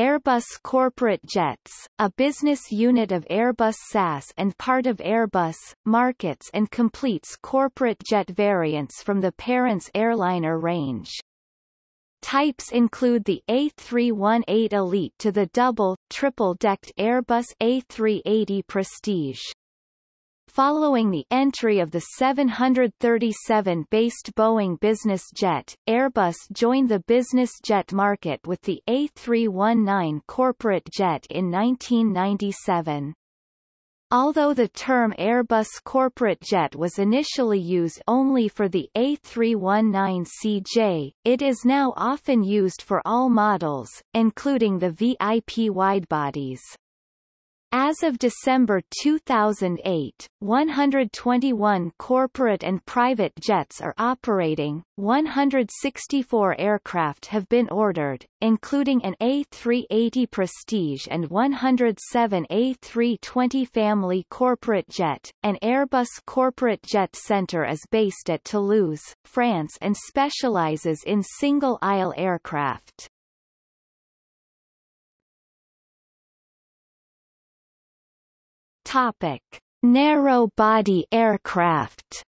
Airbus Corporate Jets, a business unit of Airbus SAS and part of Airbus, markets and completes corporate jet variants from the parent's airliner range. Types include the A318 Elite to the double, triple-decked Airbus A380 Prestige. Following the entry of the 737-based Boeing business jet, Airbus joined the business jet market with the A319 corporate jet in 1997. Although the term Airbus corporate jet was initially used only for the A319CJ, it is now often used for all models, including the VIP widebodies. As of December 2008, 121 corporate and private jets are operating, 164 aircraft have been ordered, including an A380 Prestige and 107 A320 family corporate jet. An Airbus Corporate Jet Center is based at Toulouse, France and specializes in single-aisle aircraft. Topic: Narrow-body aircraft.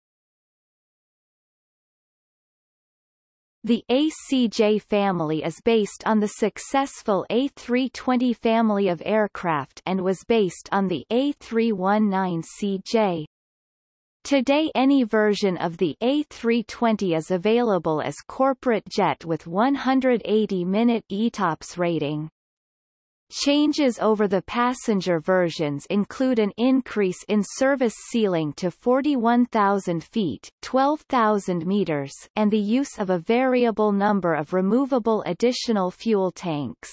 The ACJ family is based on the successful A320 family of aircraft and was based on the A319CJ. Today any version of the A320 is available as corporate jet with 180-minute ETOPS rating. Changes over the passenger versions include an increase in service ceiling to 41,000 feet 12,000 meters and the use of a variable number of removable additional fuel tanks.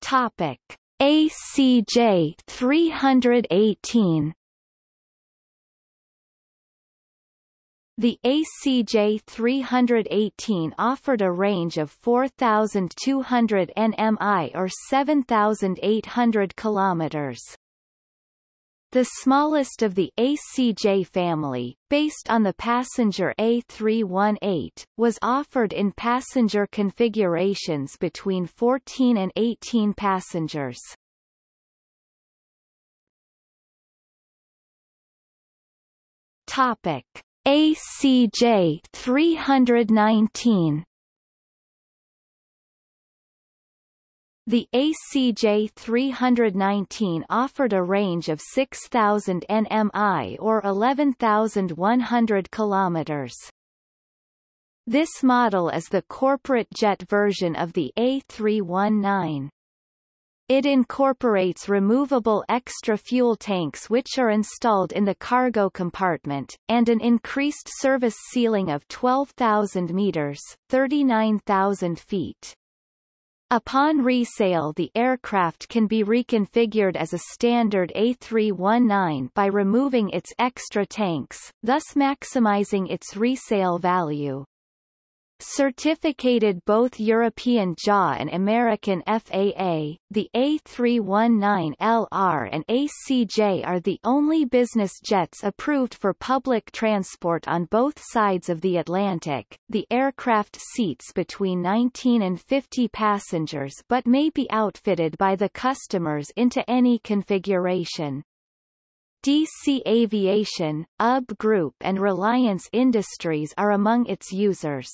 Topic. ACJ 318 The ACJ 318 offered a range of 4,200 nmi or 7,800 kilometers. The smallest of the ACJ family, based on the passenger A318, was offered in passenger configurations between 14 and 18 passengers. Topic. ACJ 319 The ACJ 319 offered a range of 6,000 nmi or 11,100 kilometers. This model is the corporate jet version of the A319. It incorporates removable extra fuel tanks which are installed in the cargo compartment, and an increased service ceiling of 12,000 meters 39,000 feet. Upon resale the aircraft can be reconfigured as a standard A319 by removing its extra tanks, thus maximizing its resale value. Certificated both European JAA and American FAA, the A319LR and ACJ are the only business jets approved for public transport on both sides of the Atlantic. The aircraft seats between 19 and 50 passengers but may be outfitted by the customers into any configuration. DC Aviation, UB Group and Reliance Industries are among its users.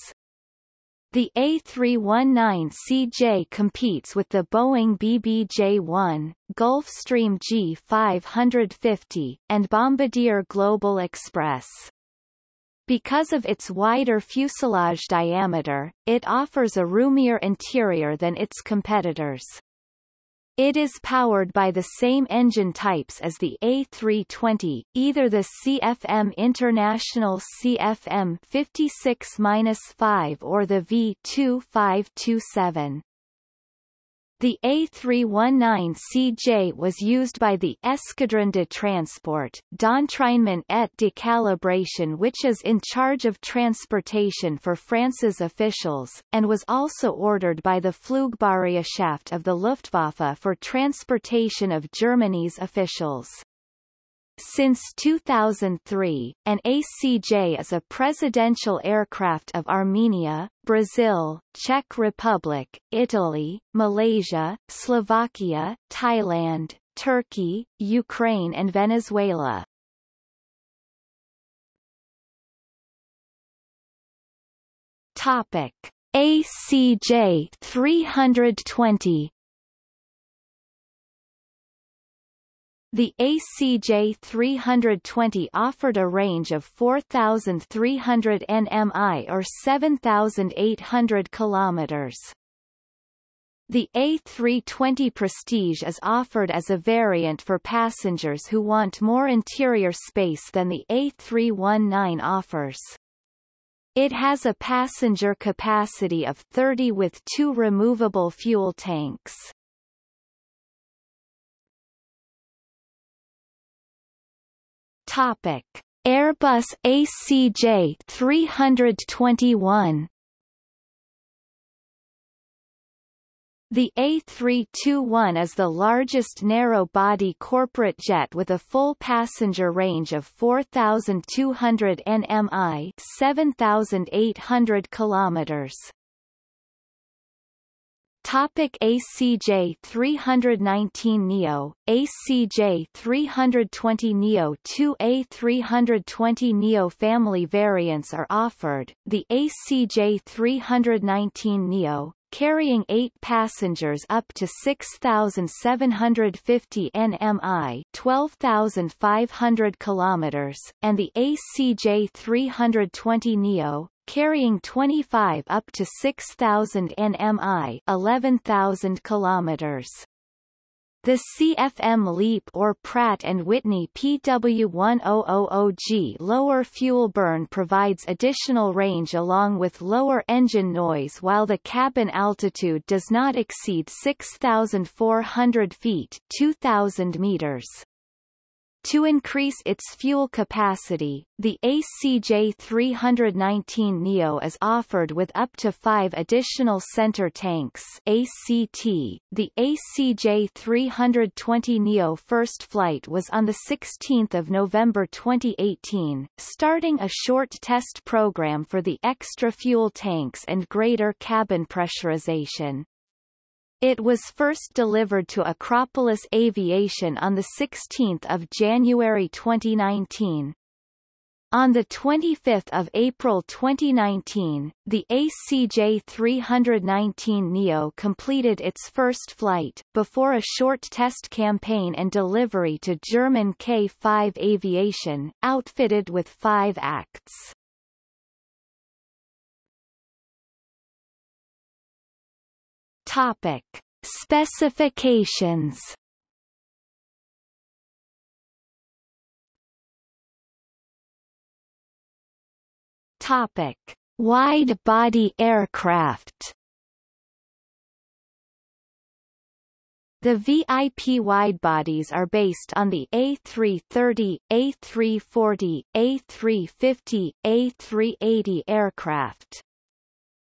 The A319CJ competes with the Boeing BBJ-1, Gulfstream G550, and Bombardier Global Express. Because of its wider fuselage diameter, it offers a roomier interior than its competitors. It is powered by the same engine types as the A320, either the CFM International CFM 56-5 or the V2527. The A319CJ was used by the Escadron de Transport, d'entraînement et de calibration which is in charge of transportation for France's officials, and was also ordered by the Flugbereitschaft of the Luftwaffe for transportation of Germany's officials. Since 2003, an ACJ is a presidential aircraft of Armenia, Brazil, Czech Republic, Italy, Malaysia, Slovakia, Thailand, Turkey, Ukraine and Venezuela. Topic: ACJ 320 The ACJ 320 offered a range of 4,300 nmi or 7,800 kilometers. The A320 Prestige is offered as a variant for passengers who want more interior space than the A319 offers. It has a passenger capacity of 30 with two removable fuel tanks. Topic: Airbus ACJ 321 The A321 is the largest narrow-body corporate jet with a full passenger range of 4,200 nmi 7,800 kilometers. Topic ACJ 319 Neo, ACJ 320 Neo 2A 320 Neo family variants are offered, the ACJ 319 Neo, carrying 8 passengers up to 6,750 nmi 12,500 kilometers, and the ACJ 320 Neo, carrying 25 up to 6,000 nmi 11,000 kilometers. The CFM LEAP or Pratt & Whitney PW1000G lower fuel burn provides additional range along with lower engine noise while the cabin altitude does not exceed 6,400 feet 2,000 meters. To increase its fuel capacity, the ACJ 319 Neo is offered with up to five additional center tanks ACT. The ACJ 320 Neo first flight was on 16 November 2018, starting a short test program for the extra fuel tanks and greater cabin pressurization. It was first delivered to Acropolis Aviation on 16 January 2019. On 25 April 2019, the ACJ 319 NEO completed its first flight, before a short test campaign and delivery to German K-5 Aviation, outfitted with five ACTs. Topic. Specifications Topic: Wide-body aircraft. The VIP widebodies are based on the A330, A340, A350, A380 aircraft.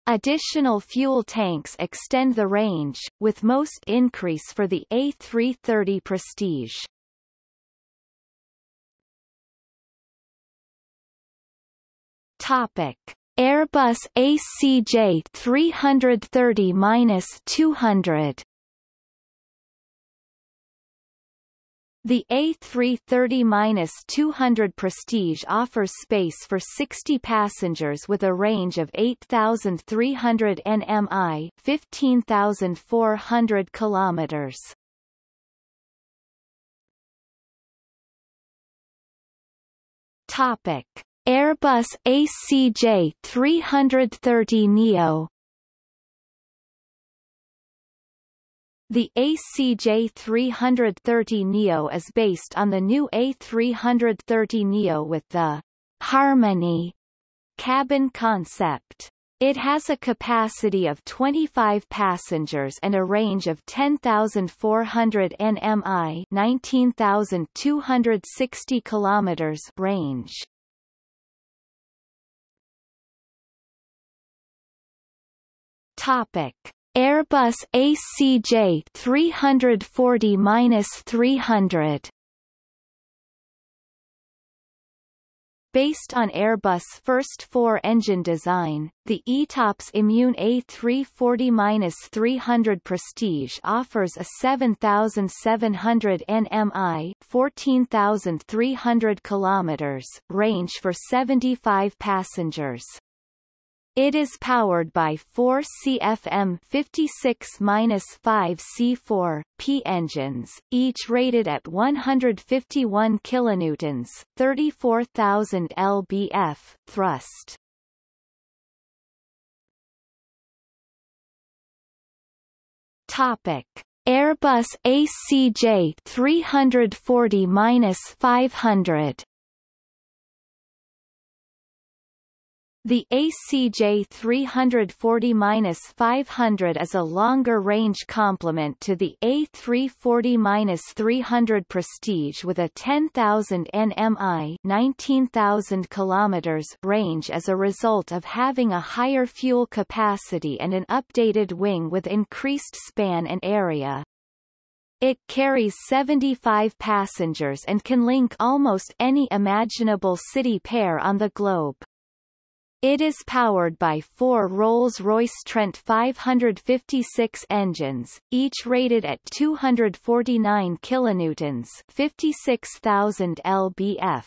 Additional fuel tanks extend the range, with most increase for the A330 Prestige. Topic: Airbus ACJ 330-200 The A330-200 Prestige offers space for 60 passengers with a range of 8,300 nmi 15,400 kilometers. Topic: Airbus ACJ330neo The ACJ 330 Neo is based on the new A330 Neo with the Harmony cabin concept. It has a capacity of 25 passengers and a range of 10,400 nmi 19,260 kilometers range. Topic. Airbus ACJ 340-300 Based on Airbus' first four-engine design, the ETOPS Immune A340-300 Prestige offers a 7,700 nmi 14,300 kilometers range for 75 passengers. It is powered by four CFM 56-5 C4 P engines, each rated at 151 kilonewtons, 34,000 lbf thrust. Topic: Airbus ACJ 340-500 The ACJ 340-500 is a longer-range complement to the A340-300 Prestige with a 10,000 nmi 19,000 kilometers range as a result of having a higher fuel capacity and an updated wing with increased span and area. It carries 75 passengers and can link almost any imaginable city pair on the globe. It is powered by four Rolls-Royce Trent 556 engines, each rated at 249 kilonewtons, 56,000 lbf.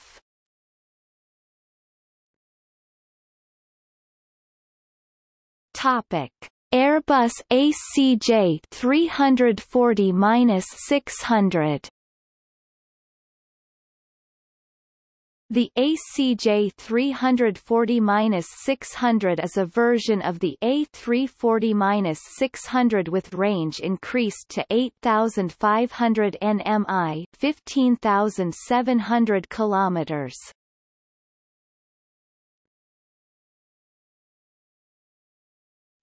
Topic: Airbus ACJ 340-600 The ACJ 340-600 is a version of the A340-600 with range increased to 8,500 nmi 15,700 kilometers.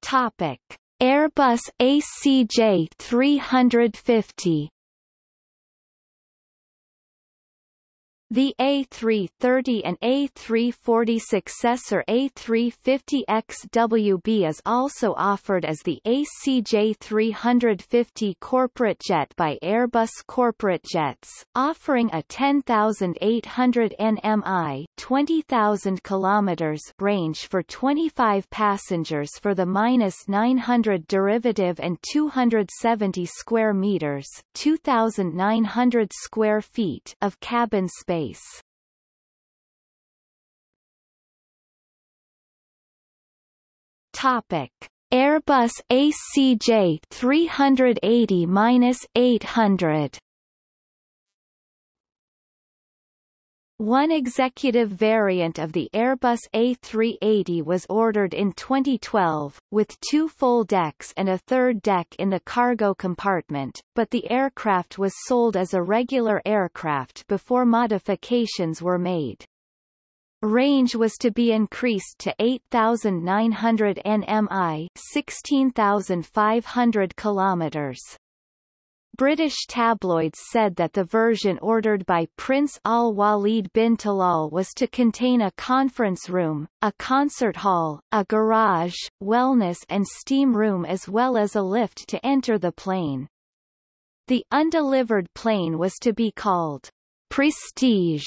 Topic: Airbus ACJ 350 The A330 and A340 successor A350XWB is also offered as the ACJ350 corporate jet by Airbus Corporate Jets, offering a 10,800 nmi 20,000 kilometers range for 25 passengers for the minus 900 derivative and 270 square meters 2,900 square feet of cabin space space. Topic: Airbus ACJ 380-800 One executive variant of the Airbus A380 was ordered in 2012, with two full decks and a third deck in the cargo compartment, but the aircraft was sold as a regular aircraft before modifications were made. Range was to be increased to 8,900 nmi 16,500 kilometers. British tabloids said that the version ordered by Prince Al-Walid bin Talal was to contain a conference room, a concert hall, a garage, wellness and steam room as well as a lift to enter the plane. The undelivered plane was to be called Prestige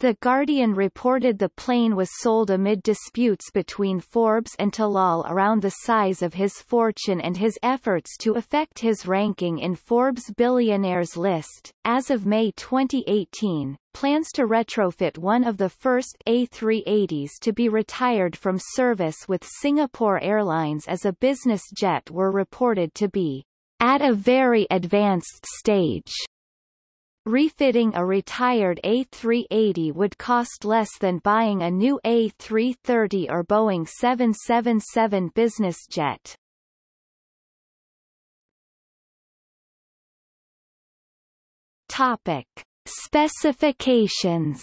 the Guardian reported the plane was sold amid disputes between Forbes and Talal around the size of his fortune and his efforts to affect his ranking in Forbes' billionaires list. As of May 2018, plans to retrofit one of the first A380s to be retired from service with Singapore Airlines as a business jet were reported to be at a very advanced stage. Refitting a retired A380 would cost less than buying a new A330 or Boeing 777 business jet. Topic. Specifications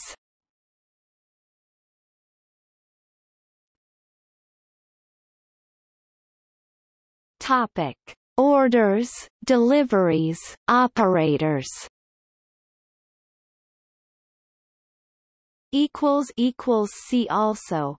Topic. Orders, deliveries, operators equals equals see also